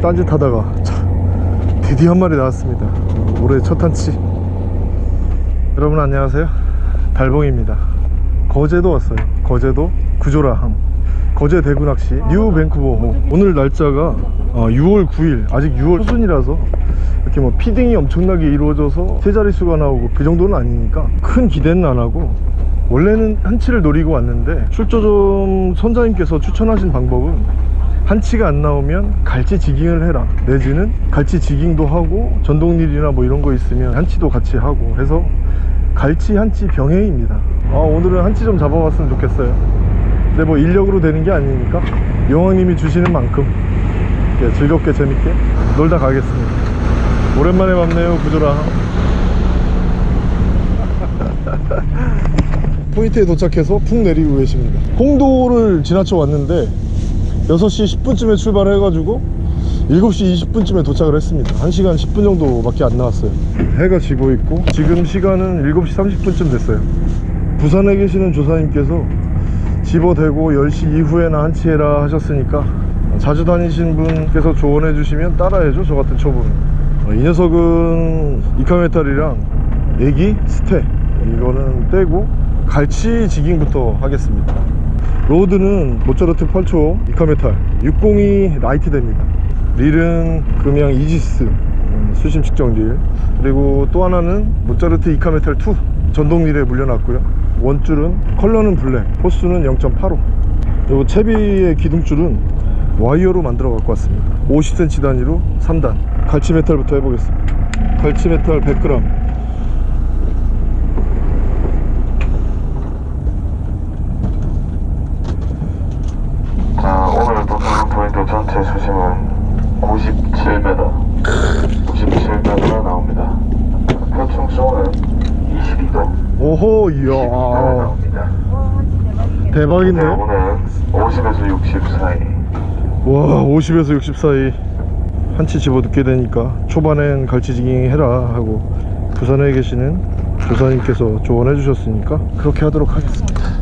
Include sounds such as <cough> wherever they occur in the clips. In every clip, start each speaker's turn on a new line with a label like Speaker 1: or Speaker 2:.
Speaker 1: 딴짓하다가 참, 드디어 한 마리 나왔습니다. 올해 첫 한치. 여러분 안녕하세요. 달봉입니다. 거제도 왔어요. 거제도 구조라항. 거제 대구 낚시 뉴 밴쿠버 오늘 날짜가 어, 6월 9일. 아직 6월 초순이라서 이렇게 뭐 feeding이 엄청나게 이루어져서 세 자릿수가 나오고 그 정도는 아니니까 큰 기대는 안 하고 원래는 한치를 노리고 왔는데 출조점 선장님께서 추천하신 방법은 한치가 안 나오면 갈치 지깅을 해라. 내지는 갈치 지깅도 하고 전동릴이나 뭐 이런 거 있으면 한치도 같이 하고 해서 갈치 한치 병행입니다. 아 오늘은 한치 좀 잡아봤으면 좋겠어요. 근데 뭐 인력으로 되는 게 아니니까 용왕님이 주시는 만큼 이렇게 즐겁게 재밌게 놀다 가겠습니다. 오랜만에 뵙네요 구조랑. <laughs> 포인트에 도착해서 푹 내리고 계십니다. 홍도를 지나쳐 왔는데 6시 10분쯤에 출발해가지고 7시 20분쯤에 도착을 했습니다. 1시간 10분 정도밖에 안 나왔어요. <clears throat> 해가 지고 있고 지금 시간은 7시 30분쯤 됐어요. 부산에 계시는 조사님께서 집어대고 10시 이후에나 한치해라 하셨으니까 자주 다니신 분께서 조언해 주시면 따라해줘 저 같은 초보는. 어, 이 녀석은 이카메탈이랑 애기 스테 이거는 떼고 갈치 jigging부터 하겠습니다 rod는 모차르트 8초 이카메탈 602 라이트 대입니다. 릴은 금양 이지스 음, 수심 측정 릴. 그리고 또 하나는 모차르트 이카메탈 2 전동 릴에 물려놨고요. 원줄은 컬러는 블랙 호수는 0.85 그리고 채비의 기둥줄은 와이어로 만들어 갖고 왔습니다. 50cm 단위로 3단. 갈치 메탈부터 해보겠습니다. 갈치 메탈 100g
Speaker 2: 57m 57m가 나옵니다. 표충수는 22도.
Speaker 1: 오호 이야.
Speaker 2: 22도
Speaker 1: 대박인데?
Speaker 2: 오늘 50에서 60 사이.
Speaker 1: 와 50에서 60 사이. 한치 집어넣게 되니까 초반엔 갈치지깅 해라 하고 부산에 계시는 부산님께서 조언해 주셨으니까 그렇게 하도록 하겠습니다.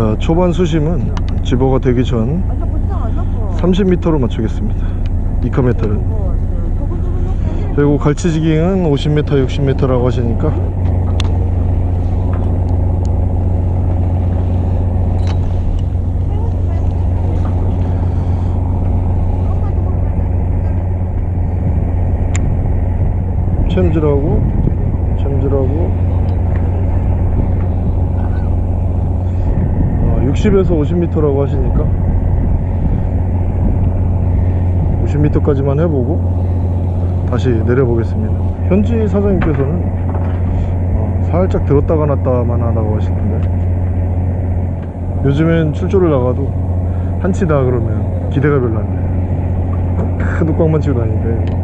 Speaker 1: 자 초반 수심은 집어가 되기 전 30m로 맞추겠습니다. 이카메탈은 그리고 갈치지깅은 50m 60m라고 하시니까. 챔질하고 60에서 50m라고 하시니까. 50m까지만 해보고 다시 내려보겠습니다. 현지 사장님께서는 어, 살짝 들었다가 놨다만 하다고 하시던데. 요즘엔 출조를 나가도 한치다 그러면 기대가 별로 안 돼요 큰 뚜껑만 치고 다니는데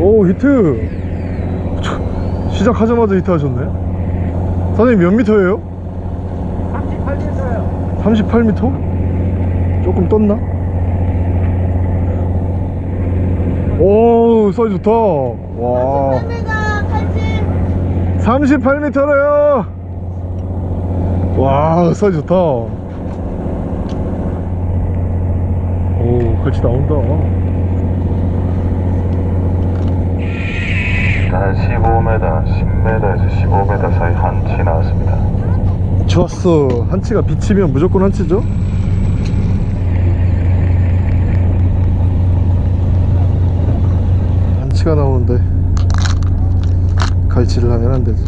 Speaker 1: 오 히트! 시작하자마자 히트 하셨네 선생님 몇 미터예요? 38m요 38m? 조금 떴나? 오 사이즈 좋다 와 38m래요 와 사이즈 좋다 오 같이 나온다
Speaker 2: 한 15m, 10m에서 15m 사이 한치 나왔습니다.
Speaker 1: 좋았어. 한치가 비치면 무조건 한치죠? 한치가 나오는데 갈치를 하면 안 되지.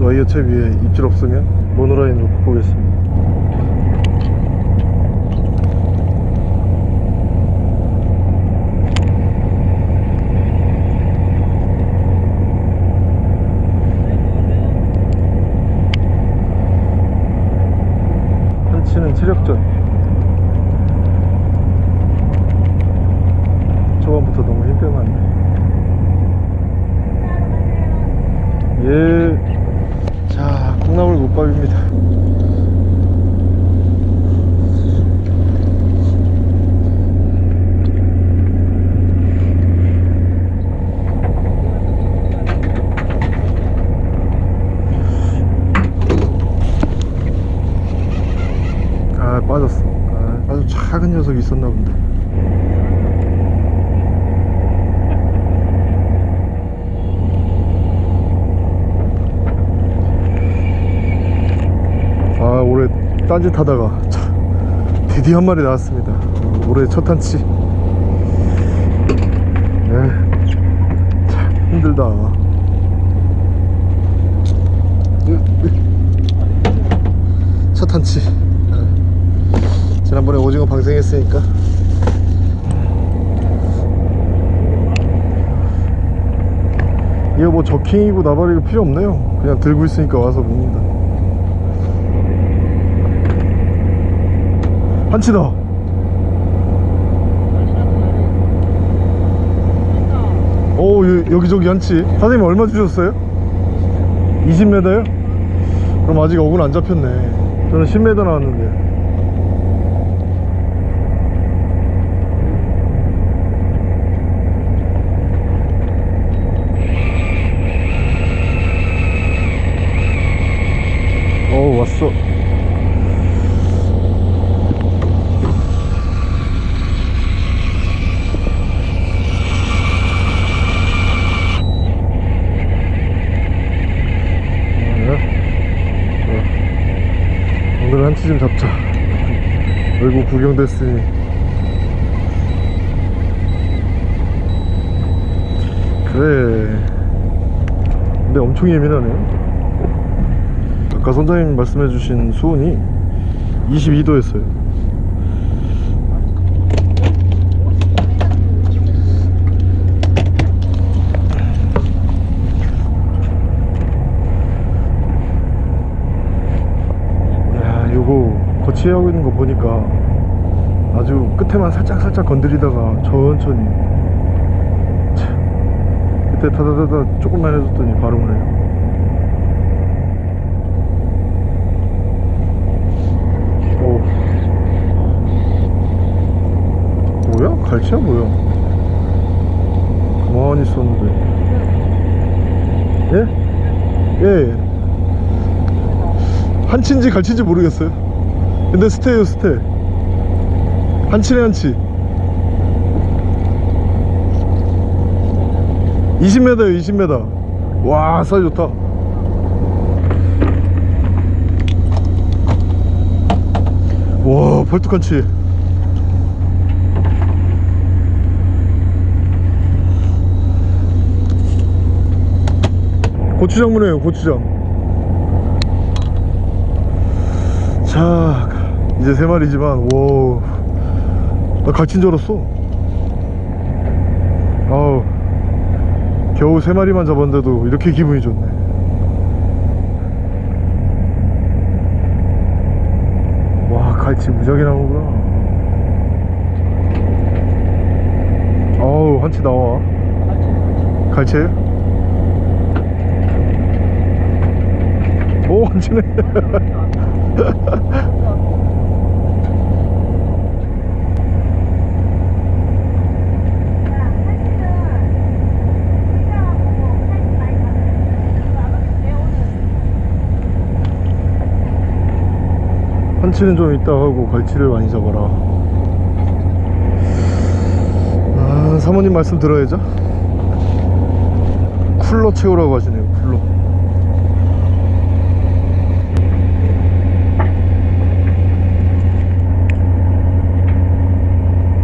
Speaker 1: 와이어 채 위에 입질 없으면 모노라인으로 바꾸겠습니다 치는 체력전. 초반부터 너무 힘들었네. 예자 콩나물 국밥입니다. 면 안돼 얘 있었나 본데. 아 올해 딴짓 하다가 참, 드디어 한 마리 나왔습니다. 올해 첫 한치. 네, 참 힘들다. 첫 한치. 네. 지난번에 오징어 방생했으니까. 이거 뭐 저킹이고 나발이고 필요 없네요. 그냥 들고 있으니까 와서 먹는다. 한치다 오 여- 여기저기 한치. 사장님 얼마 주셨어요? 20m요? 그럼 아직 어군 안 잡혔네. 저는 10m 나왔는데 어 왔어 한치 좀 잡자. 얼굴 구경됐으니. 그래. 근데 엄청 예민하네. 아까 선장님 말씀해주신 수온이 22도였어요 야 요 거 거치하고 있는 거 보니까 아주 끝에만 살짝 살짝 건드리다가 천천히 참, 그때 타다다다 조금만 해줬더니 바로 오네요 오. 뭐야? 갈치야 뭐야? 가만히 있었는데 예? 예 한치인지 갈치인지 모르겠어요 근데 스테예요 스테 한치네 한치. 20m에요 20m 와 사이 좋다. 와 벌뚝한치. 고추장문이에요 고추장. 자 이제 세 마리지만 와나 갈친 줄 알았어. 아우. 겨우 세 마리만 잡았는데도 이렇게 기분이 좋네. 와 갈치 무지하게 나오구나. 아우 한치 나와. 갈치에요? 오 한치네 <laughs> 한치는 좀 이따 하고 갈치를 많이 잡아라. 아 사모님 말씀 들어야죠? 쿨러 채우라고 하시네요 쿨러.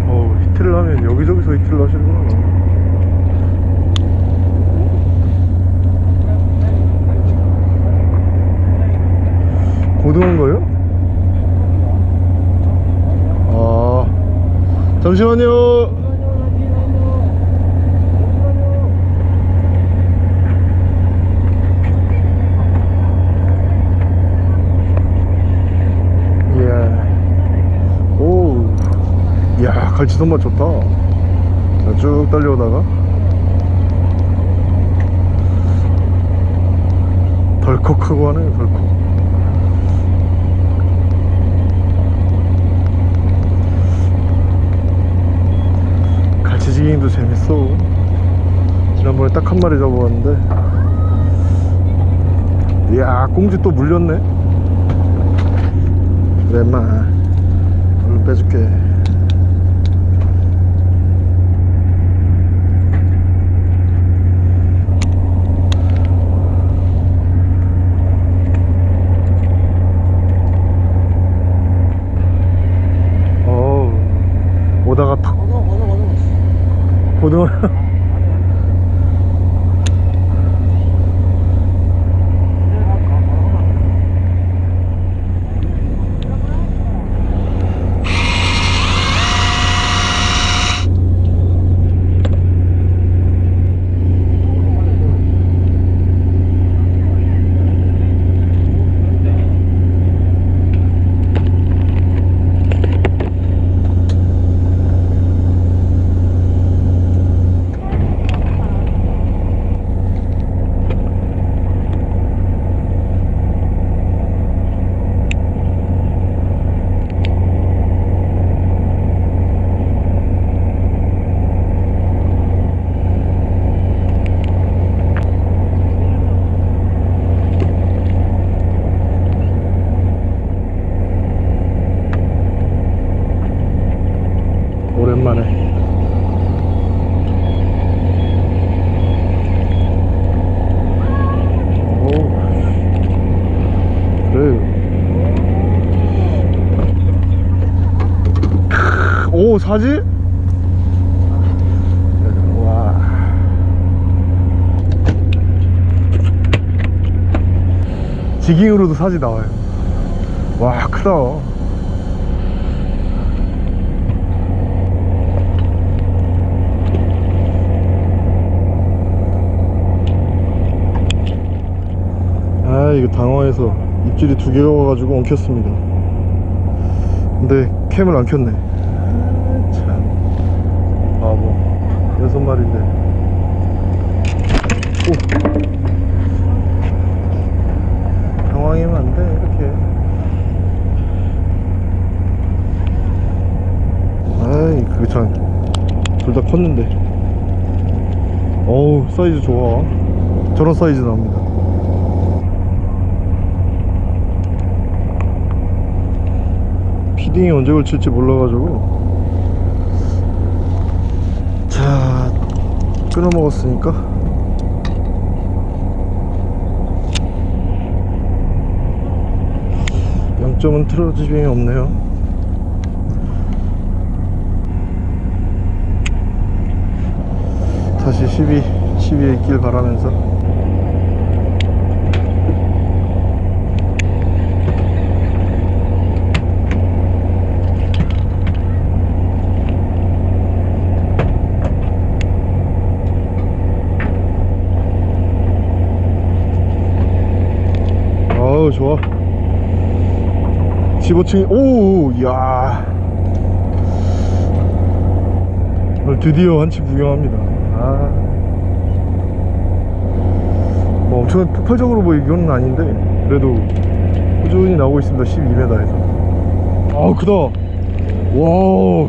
Speaker 1: 어우 히트를 하면 여기저기서 히트를 하시는구나 고등어인가요? 아 잠시만요. 예. 오, 이야 갈치 손맛 좋다. 자, 쭉 달려오다가. 덜컥 하고 하네 덜컥 갈치지깅도 재밌어. 지난번에 딱 한 마리 잡아봤는데. 이야 꽁지 또 물렸네. 그래 인마. 얼른 빼줄게 고등어 오랜만에 오 그래 오 사지? 와. 지깅으로도 사지 나와요. 와 크다. 아 이거 당황해서 입질이 두 개가 와가지고 엉켰습니다. 근데 캠을 안 켰네 아, 참 바보 여섯 마리인데. 오. 당황하면 안 돼 이렇게. 아이 그게 참둘 다 컸는데. 어우 사이즈 좋아. 저런 사이즈 나옵니다. feeding이 언제 그칠지 몰라가지고 끊어 먹었으니까. 양점은 틀어짐이 없네요. 다시 12, 12에 있길 바라면서 좋아. 15층이 오 이야. 드디어 한치 구경합니다. 아. 뭐 엄청 폭발적으로 보이기는 아닌데 그래도 꾸준히 나오고 있습니다. 12m에서. 아우 크다. 와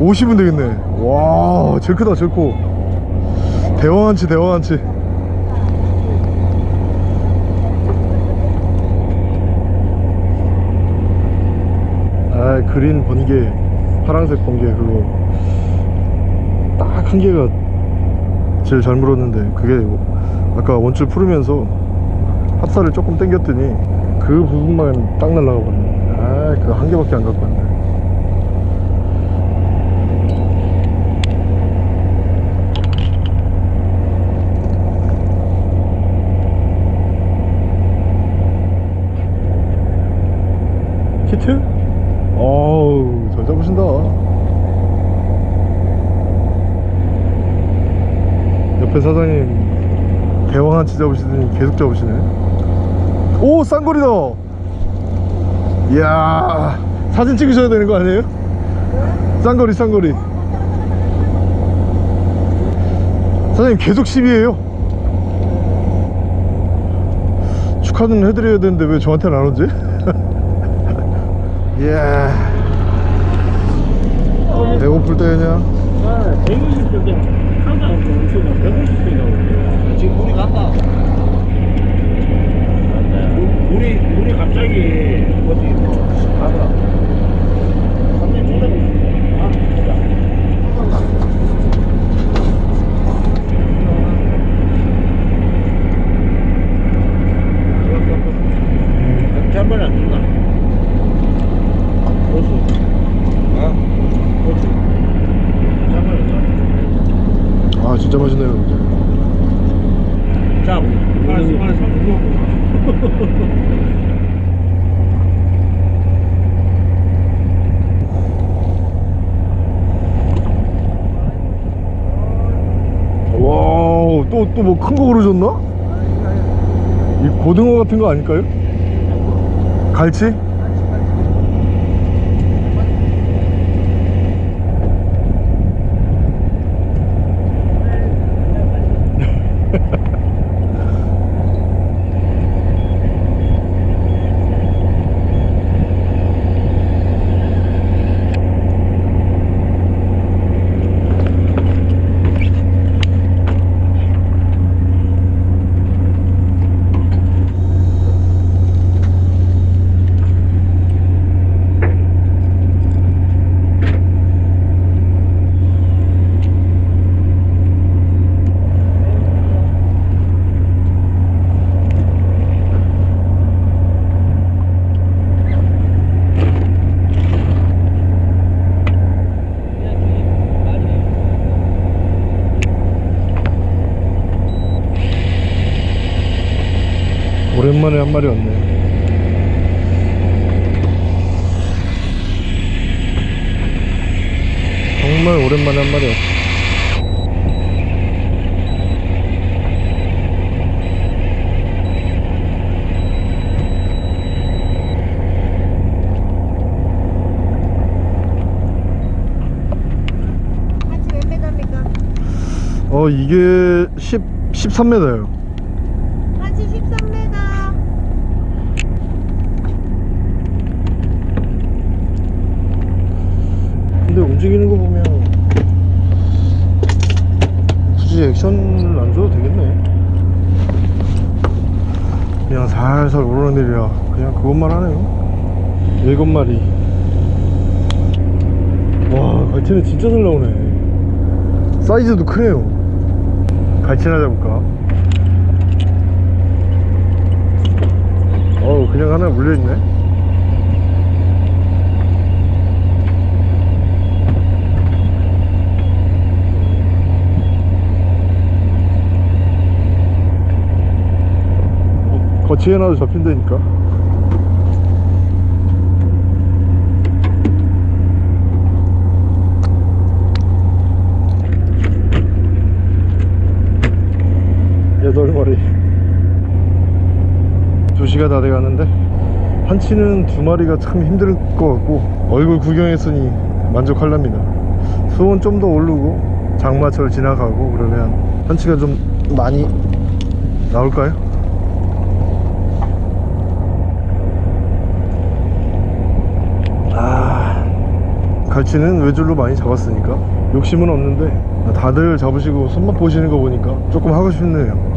Speaker 1: 50은 되겠네. 와 제일 크다 제일 커. 대왕한치 대왕한치 아 그린 번개 파란색 번개 그거 딱 한 개가 제일 잘 물었는데 그게 아까 원줄 풀으면서 합사를 조금 당겼더니 그 부분만 딱 날라가 버렸네 아그 한 개밖에 안 갖고 왔네 히트? 잘 잡으신다 옆에 사장님 대왕 한치 잡으시더니 계속 잡으시네. 오 쌍거리다! 이야 사진 찍으셔야 되는 거 아니에요? 쌍거리 쌍거리. 사장님 계속 10이에요. 축하는 해드려야 되는데 왜 저한테는 안 오지? <laughs> 이야 배고플 때 그냥
Speaker 3: 아, 120대 항상 엄청 150대 나오고 지금 물이 갔다. 물이 물이 갑자기 뭐지 뭐 가더라. 완전 중단이 있어. 아, 보자. 이렇게 한 번에 안 된다. 보수. 아, 보수.
Speaker 1: 진짜 맛있네요 이제.
Speaker 3: 자, 알았어, 알았어.
Speaker 1: 와우 또 또 뭐 큰거 고르셨나? 이 고등어 같은 거 아닐까요? 갈치? 오랜만에 한 마리 왔네 정말 오랜만에 한 마리 왔어
Speaker 4: 한치 몇 메다입니까?
Speaker 1: 어 이게 10, 13m예요.
Speaker 4: 한치 13m.
Speaker 1: 근데 움직이는 거 보면 굳이 액션을 안 줘도 되겠네. 그냥 살살 오르내리라 그냥 그것만 하네요. 일곱 마리. 와 갈치는 진짜 잘 나오네. 사이즈도 크네요 갈치나 잡을까? 어우 그냥 하나 물려있네. 거치해놔도 잡힌다니까 여덟 마리. 두 시가 다 돼가는데 한치는 두 마리가 참 힘들 것 같고 얼굴 구경했으니 만족할랍니다. 수온 좀 더 오르고 장마철 지나가고 그러면 한치가 좀 많이 나올까요? 아 갈치는 외줄로 많이 잡았으니까 욕심은 없는데 다들 잡으시고 손맛 보시는 거 보니까 조금 하고 싶네요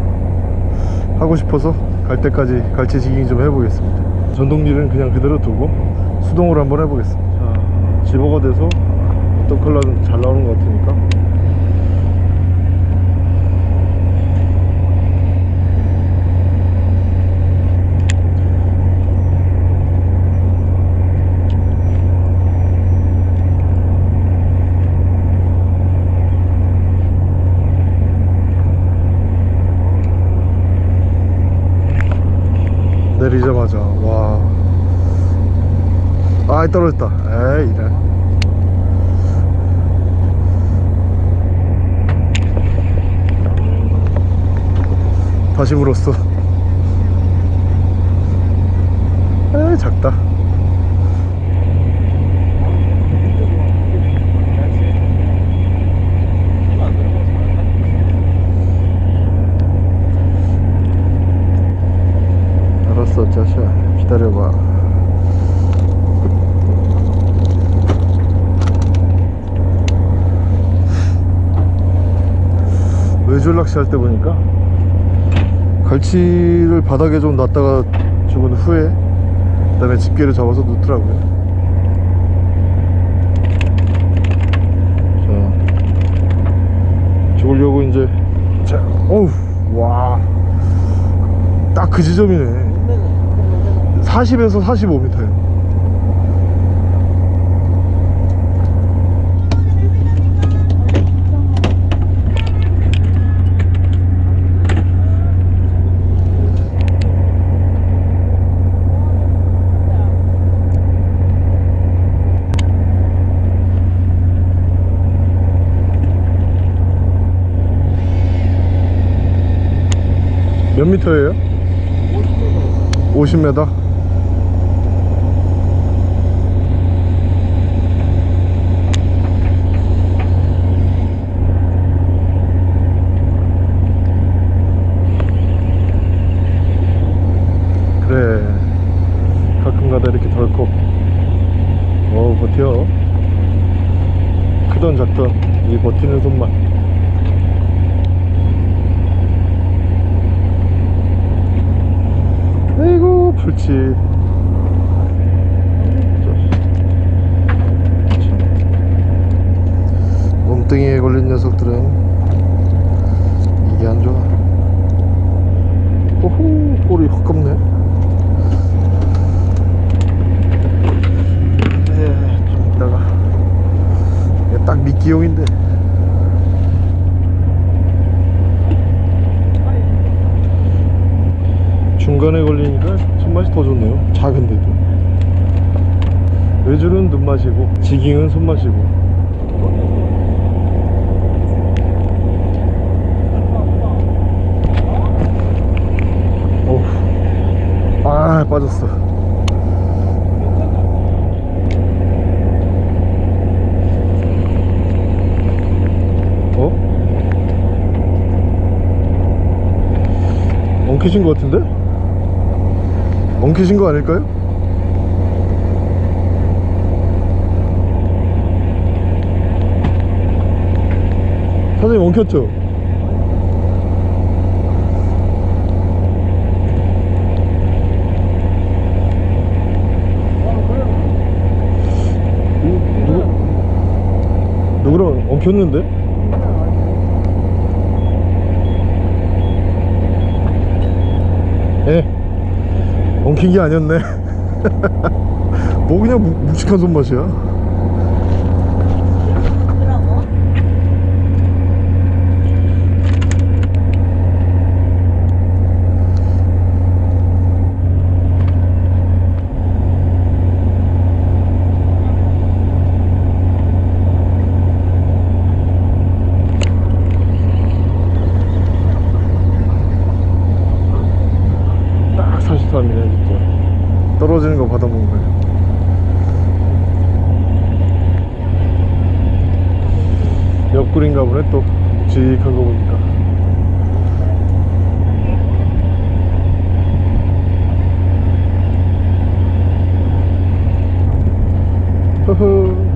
Speaker 1: 하고 싶어서 갈 때까지 갈치 지깅 좀 해보겠습니다. 전동릴은 그냥 그대로 두고 수동으로 한번 해보겠습니다. 자, 집어가 돼서 어떤 컬러든 잘 나오는 것 같으니까 내리자마자 와 아이 떨어졌다. 에이 이래. 다시 물었어. <laughs> 에이 작다 알았어 자샤 기다려봐 외줄 낚시할 때 보니까 갈치를 바닥에 좀 놨다가 죽은 후에 그 다음에 집게를 잡아서 놓더라고요. 자 죽으려고 이제 자 어우 와딱 그 지점이네. 40에서 45m예요 몇 미터예요? 50m? 그래. 가끔가다 이렇게 덜컥. 어우 버텨. 크던 작던. 이 버티는 손만 아이고 풀치 몸뚱이에 걸린 녀석들은 이게 안 좋아 오호 꼬리 헛겁네 네, 좀 이따가 이게 딱 미끼용인데 중간에 걸리니까 손맛이 더 좋네요 작은데도 외줄은 눈맛이고 지깅은 손맛이고 어후 아 빠졌어 어? 엉키신 것 같은데? 엉키신 거 아닐까요? 사장님 엉켰죠? 누구, 누구랑 엉켰는데? 예 엉킨 게 아니었네 <laughs> 뭐 그냥 묵- 묵직한 손맛이야 딱 43이네 진짜 떨어지는 거 받아먹는 거야 옆구리인가 보네 또 묵직한 거 보니까 허허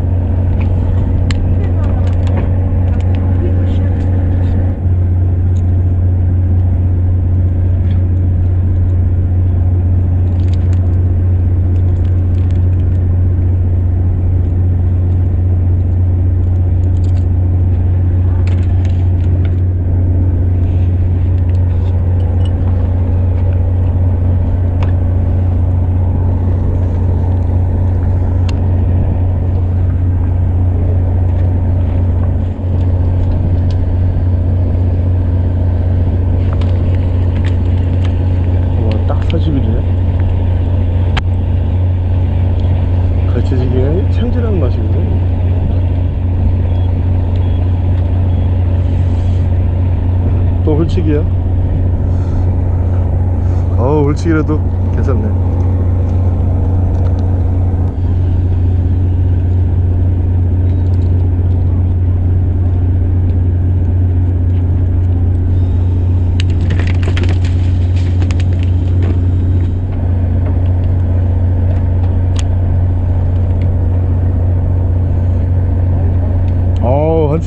Speaker 1: 와딱 40일이네 갈치지기는 참질한 맛이거든 또 훌치기야? 어우 훌치기라도 괜찮네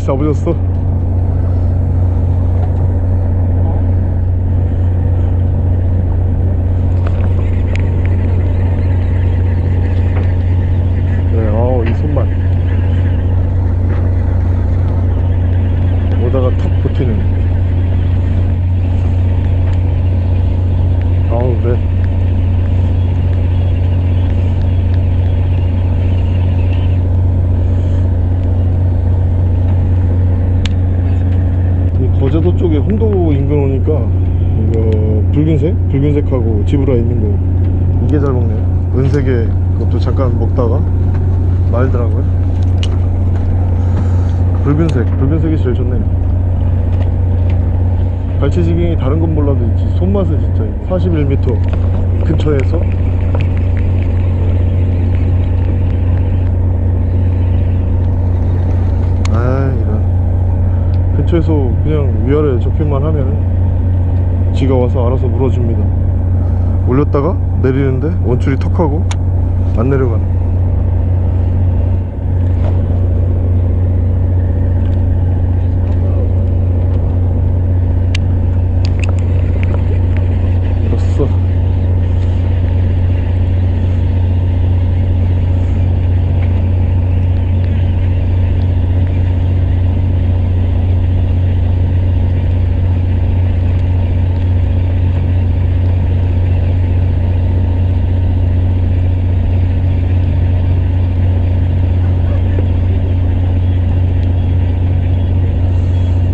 Speaker 1: 어우 한치 잡으셨어 네, 어우 이 손만 오다가 턱 버티는 아우 그래 이 거제도 쪽에 홍도 인근 오니까 이거 붉은색? 붉은색하고 지브라 있는 거. 이게 잘 먹네요 은색에 그것도 잠깐 먹다가 말더라고요. 붉은색. 붉은색이 제일 좋네요 발치지깅이 다른 건 몰라도 있지 손맛은 진짜 41m 근처에서 아 이런. 근처에서 그냥 위아래 접힌만 하면은 지가 와서 알아서 물어줍니다. 올렸다가 내리는데 원줄이 턱하고 안 내려가네 됐어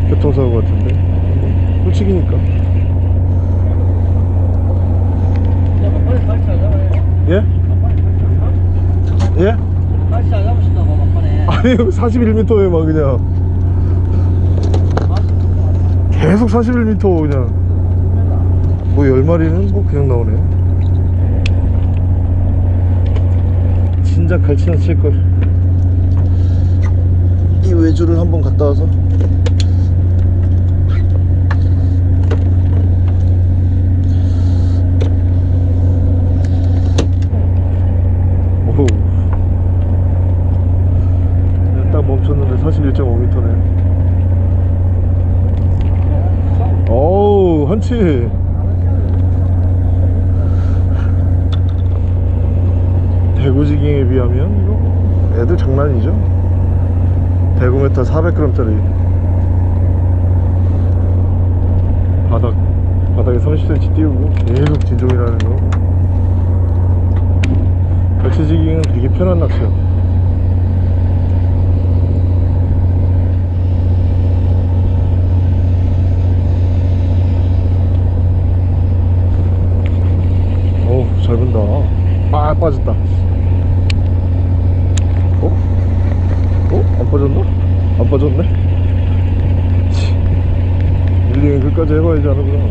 Speaker 1: 교통사고 같은데 홀치기니까
Speaker 3: 막판에 발치 안 잡아요.
Speaker 1: 예? 예?
Speaker 3: 발치 안 잡으신다고 막판에.
Speaker 1: 아니 41m에 막 그냥. 계속 41m 그냥. 뭐 10마리는 뭐 그냥 나오네. 진작 갈치나 칠걸. 이 외주를 한번 갔다 와서 就这 아 빠졌다 어? 어? 안 빠졌나? 안 빠졌네? 치. 릴링은 끝까지 해봐야지 하는구나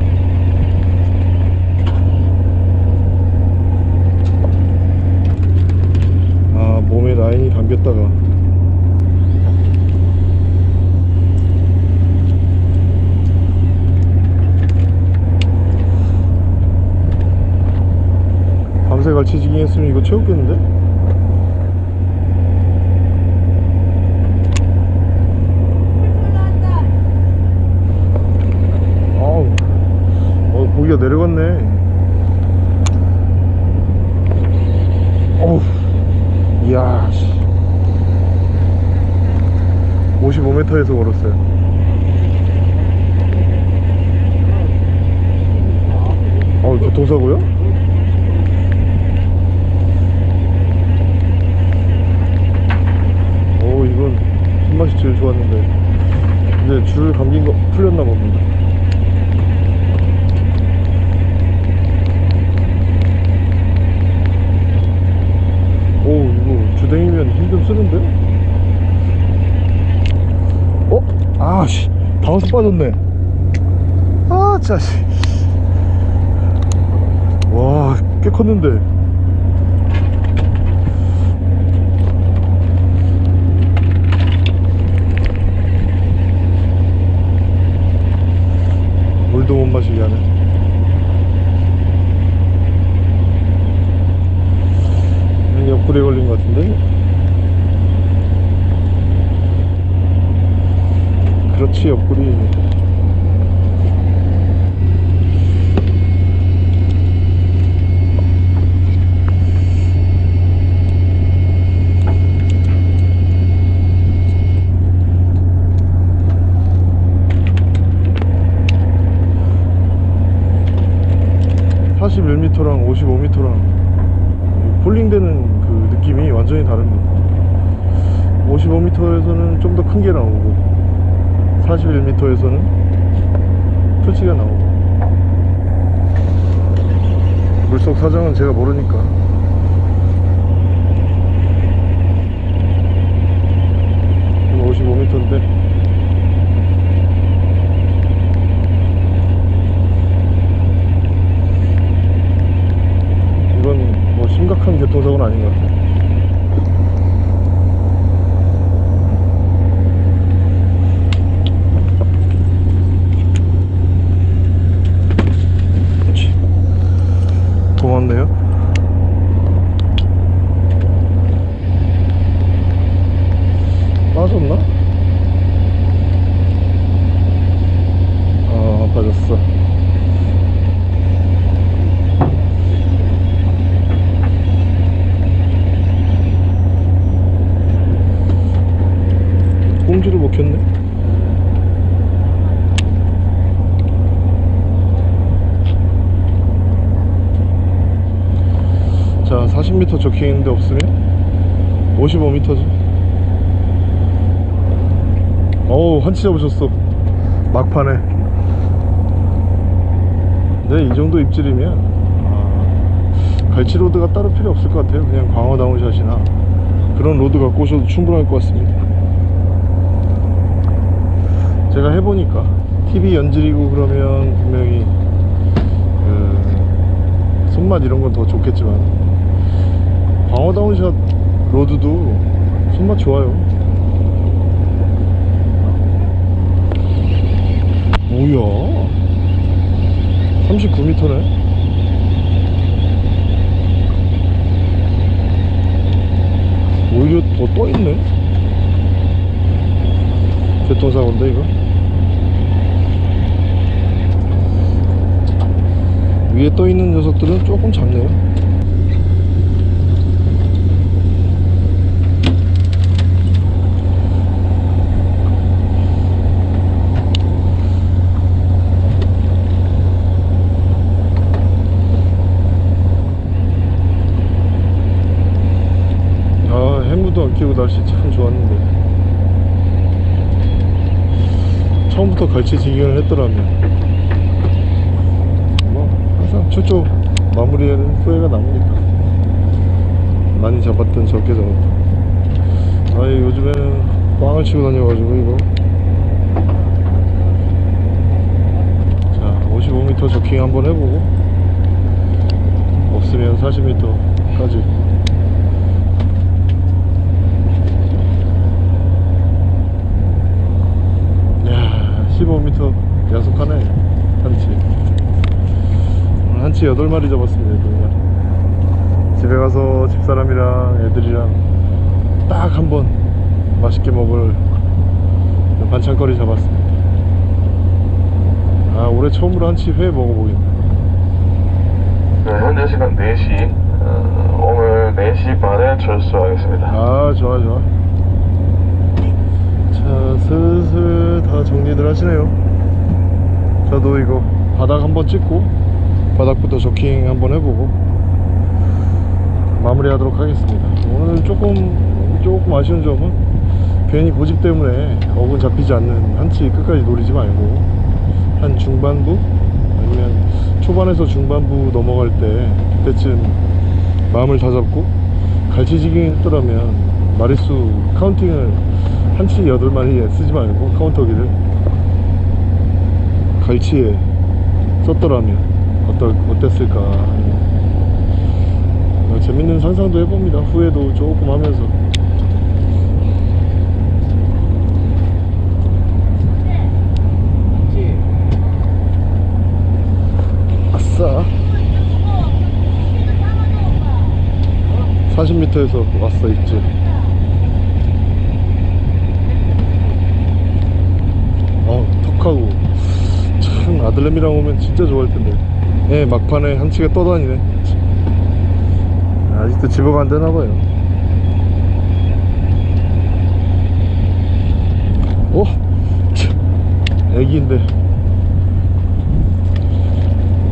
Speaker 1: 아 몸에 라인이 담겼다가 밤새 갈치지깅 했으면 이거 채웠겠는데? 아우 어 고기가 내려갔네 어우 이야 씨 55m에서 걸었어요 어우 교통사고요? 오 이건 손맛이 제일 좋았는데 이제 줄 감긴 거 풀렸나 봅니다 오 이거 주댕이면 힘 좀 쓰는데? 어? 아씨 바운스 빠졌네. 아 짜식 와꽤 컸는데. 물도 못 마시게 하네. 옆구리에 걸린 것 같은데 그렇지 옆구리. 사 41m랑 55m랑 속 사정은 제가 모르니까. 55m인데. 이건 뭐 심각한 교통사고는 아닌 것 같아요. 40m 적혀있는데 없으면? 55m지 어우 한치 잡으셨어. 막판에. 네, 이 정도 입질이면 아, 갈치 rod가 따로 필요 없을 것 같아요. 그냥 광어 down shot이나 그런 rod 갖고 오셔도 충분할 것 같습니다. 제가 해보니까 tip이 연질이고 그러면 분명히 그 손맛 이런 건 더 좋겠지만 광어 down shot rod도 손맛 좋아요. 뭐야. 39m네. 오히려 더 떠있네. 교통사고인데 이거? 위에 떠있는 녀석들은 조금 작네요 아 해무도 안 끼고 날씨 참 좋았는데 처음부터 갈치 지경을 했더라면 뭐 항상 초초 마무리에는 후회가 남으니까 많이 잡았던 적게 잡았던. 아이 요즘에는 꽝을 치고 다녀가지고 이거. 자 55m 저킹 한번 해보고 없으면 40m까지 야 15m 야속하네. 한치. 한치 8마리 잡았습니다 정말 집에 가서 집사람이랑 애들이랑 딱 한 번 맛있게 먹을 반찬거리 잡았습니다. 아 올해 처음으로 한치 회 먹어보겠네.
Speaker 2: 네, 현재 시간 4시. 어, 오늘 4시 반에 철수하겠습니다.
Speaker 1: 아 좋아 좋아 자 슬슬 다 정리들 하시네요. 저도 이거 바닥 한번 찍고 바닥부터 저킹 한번 해보고 마무리 하도록 하겠습니다. 오늘 조금 조금 아쉬운 점은 괜히 고집 때문에 어군 잡히지 않는 한치 끝까지 노리지 말고 한 중반부 아니면 초반에서 중반부 넘어갈 때 그때쯤 마음을 다잡고 갈치지깅 했더라면 마리수 카운팅을 한치 8마리에 쓰지 말고 카운터기를 갈치에 썼더라면 어떨, 어땠을까 어, 재밌는 상상도 해봅니다. 후회도 조금 하면서. 아싸. 40m에서 왔어 있지 어 턱하고 참 아들내미랑 오면 진짜 좋아할 텐데. 예 막판에 한치가 떠다니네. 아직도 집어가 안 되나 봐요. 오 참, 애기인데.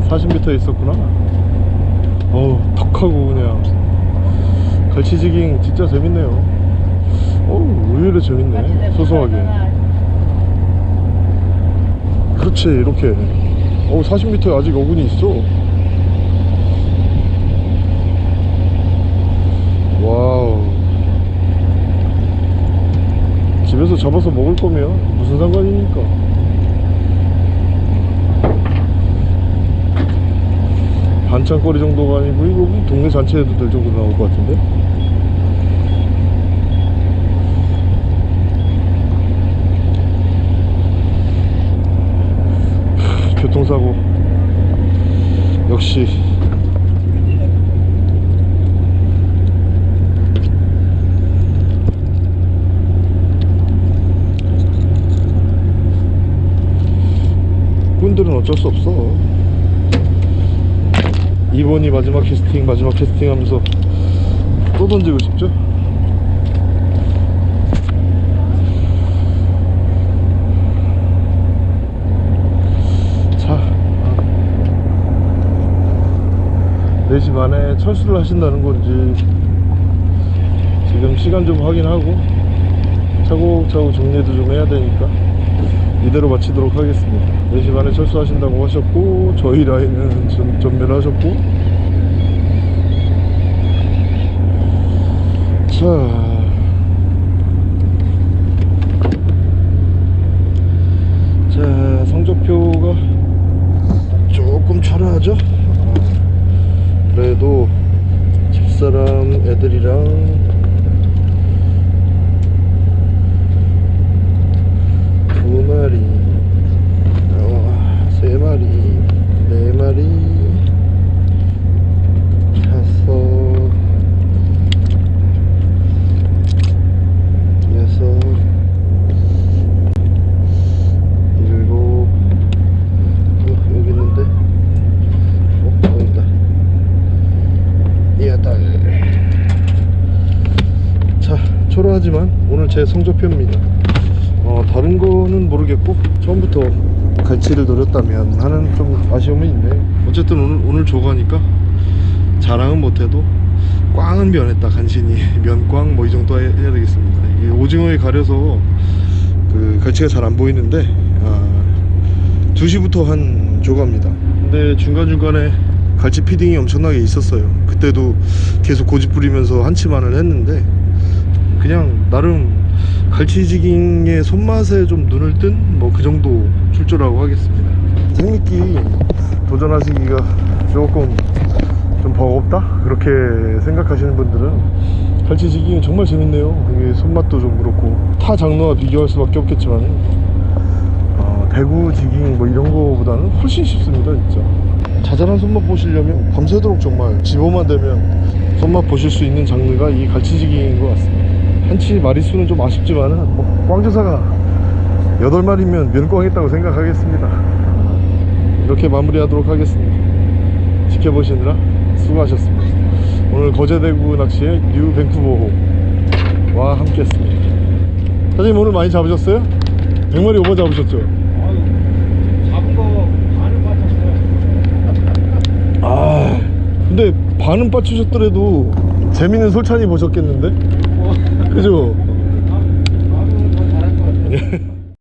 Speaker 1: 40m에 있었구나. 어우 턱하고 그냥. 갈치지깅 진짜 재밌네요. 어우 의외로 재밌네 소소하게 그렇지 이렇게. 어 40m에 아직 어군이 있어. 와우. 집에서 잡아서 먹을 거면 무슨 상관입니까? 반찬거리 정도가 아니고 이거 동네 잔치에도 될 정도 나올 것 같은데 교통사고. 역시. 꾼들은 어쩔 수 없어. 이번이 마지막 캐스팅 마지막 캐스팅 하면서 또 던지고 싶죠? 자 4시 4시 반에 철수를 하신다는 건지 지금 시간 좀 확인하고 차곡차곡 정리도 좀 해야 되니까 이대로 마치도록 하겠습니다. 4시 반에 철수하신다고 하셨고 저희 라인은 전, 전멸하셨고. 자 자, 성적표가 조금 초라하죠? 아, 그래도 집사람 애들이랑 두 마리, 어, 세 마리, 네 마리, 다섯, 여섯, 일곱 어, 여기 있는데 어 여기 있다 여덟 자 초라하지만 오늘 제 성적표입니다 어 다른 거는 모르겠고 처음부터 갈치를 노렸다면 하는 좀 아쉬움이 있네 어쨌든 오늘 오늘 조가니까 자랑은 못해도 꽝은 면했다 간신히. <laughs> 면꽝 뭐 이 정도 해- 해야 되겠습니다. 이게 오징어에 가려서 그 갈치가 잘 안 보이는데 아, 2시부터 한 조과입니다. 근데 중간중간에 갈치 feeding이 엄청나게 있었어요. 그때도 계속 고집 부리면서 한치만을 했는데 그냥 나름 갈치jigging의 손맛에 좀 눈을 뜬 뭐 그 정도 출조라고 하겠습니다 생미끼 도전하시기가 조금 좀 버겁다? 그렇게 생각하시는 분들은 갈치jigging이 정말 재밌네요. 이게 손맛도 좀 그렇고 타 장르와 비교할 수밖에 없겠지만 어, 대구 jigging 뭐 이런 거보다는 훨씬 쉽습니다 진짜. 자잘한 손맛 보시려면 밤새도록 정말 집어만 되면 손맛 보실 수 있는 장르가 이 갈치jigging인 것 같습니다. 한치 마리수는 좀 아쉽지만 은 뭐 꽝조사가 8마리면 면꽝했다고 생각하겠습니다 이렇게 마무리하도록 하겠습니다 지켜보시느라 수고하셨습니다 오늘 거제대구 낚시의 뉴 밴쿠버호와 함께 했습니다 사장님 오늘 많이 잡으셨어요? 100마리 오버 잡으셨죠?
Speaker 3: 잡은 거.
Speaker 1: 아 근데 반은 빠추셨더라도 재밌는 솔찬이 보셨겠는데? 그죠?
Speaker 3: 나도 더 잘할 것 같아요.